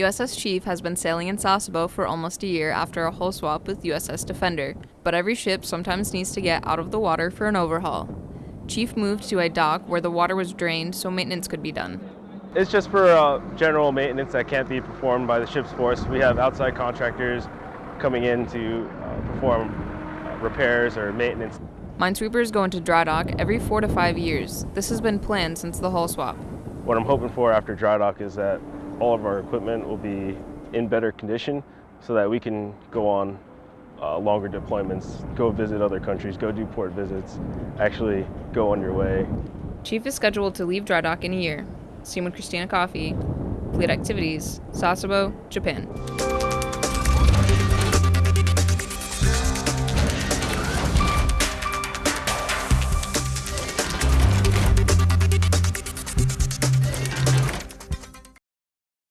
USS Chief has been sailing in Sasebo for almost a year after a hull swap with USS Defender, but every ship sometimes needs to get out of the water for an overhaul. Chief moved to a dock where the water was drained so maintenance could be done. It's just for uh, general maintenance that can't be performed by the ship's force. We have outside contractors coming in to uh, perform uh, repairs or maintenance. Minesweepers go into dry dock every four to five years. This has been planned since the hull swap. What I'm hoping for after dry dock is that all of our equipment will be in better condition so that we can go on uh, longer deployments, go visit other countries, go do port visits, actually go on your way. Chief is scheduled to leave dry dock in a year. Seen with Christina Coffey, Fleet Activities, Sasebo, Japan.